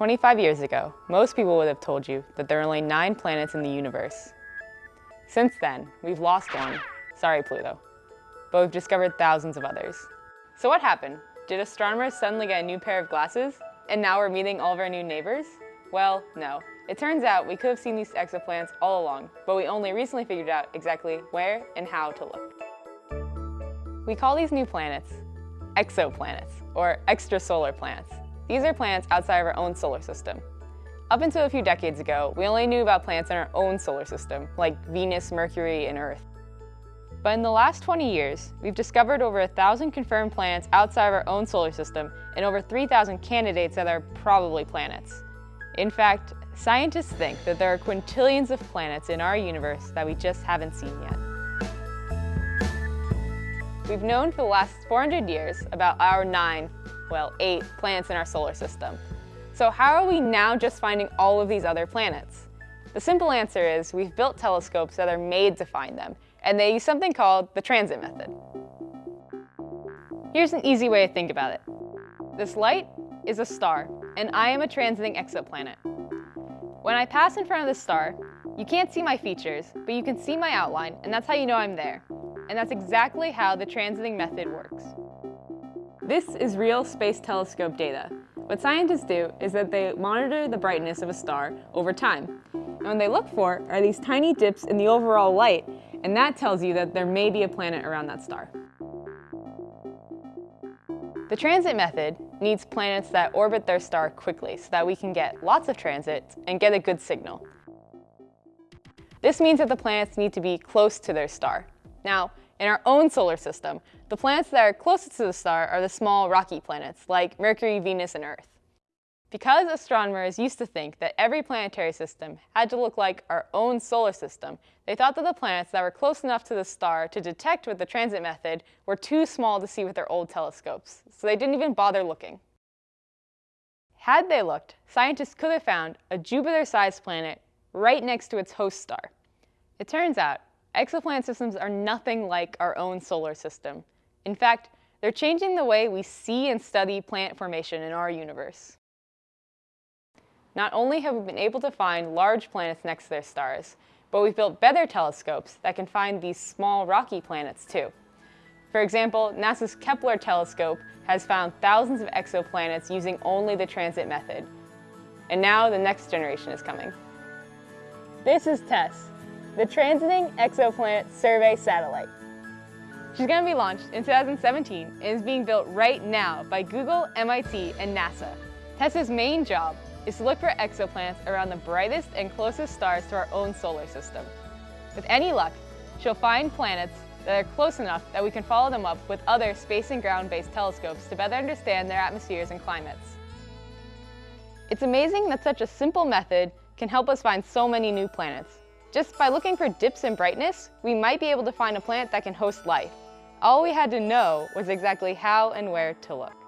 25 years ago, most people would have told you that there are only nine planets in the universe. Since then, we've lost one. Sorry, Pluto. But we've discovered thousands of others. So what happened? Did astronomers suddenly get a new pair of glasses? And now we're meeting all of our new neighbors? Well, no. It turns out we could have seen these exoplanets all along, but we only recently figured out exactly where and how to look. We call these new planets exoplanets, or extrasolar planets. These are planets outside of our own solar system. Up until a few decades ago, we only knew about planets in our own solar system, like Venus, Mercury, and Earth. But in the last 20 years, we've discovered over 1,000 confirmed planets outside of our own solar system and over 3,000 candidates that are probably planets. In fact, scientists think that there are quintillions of planets in our universe that we just haven't seen yet. We've known for the last 400 years about our nine well, eight planets in our solar system. So how are we now just finding all of these other planets? The simple answer is we've built telescopes that are made to find them, and they use something called the transit method. Here's an easy way to think about it. This light is a star, and I am a transiting exoplanet. When I pass in front of the star, you can't see my features, but you can see my outline, and that's how you know I'm there. And that's exactly how the transiting method works. This is real space telescope data. What scientists do is that they monitor the brightness of a star over time. And what they look for are these tiny dips in the overall light, and that tells you that there may be a planet around that star. The transit method needs planets that orbit their star quickly so that we can get lots of transits and get a good signal. This means that the planets need to be close to their star. Now, in our own solar system, the planets that are closest to the star are the small rocky planets, like Mercury, Venus, and Earth. Because astronomers used to think that every planetary system had to look like our own solar system, they thought that the planets that were close enough to the star to detect with the transit method were too small to see with their old telescopes, so they didn't even bother looking. Had they looked, scientists could have found a Jupiter-sized planet right next to its host star. It turns out Exoplanet systems are nothing like our own solar system. In fact, they're changing the way we see and study planet formation in our universe. Not only have we been able to find large planets next to their stars, but we've built better telescopes that can find these small rocky planets too. For example, NASA's Kepler telescope has found thousands of exoplanets using only the transit method. And now the next generation is coming. This is Tess, the Transiting Exoplanet Survey Satellite. She's going to be launched in 2017 and is being built right now by Google, MIT, and NASA. Tess's main job is to look for exoplanets around the brightest and closest stars to our own solar system. With any luck, she'll find planets that are close enough that we can follow them up with other space and ground-based telescopes to better understand their atmospheres and climates. It's amazing that such a simple method can help us find so many new planets. Just by looking for dips in brightness, we might be able to find a planet that can host life. All we had to know was exactly how and where to look.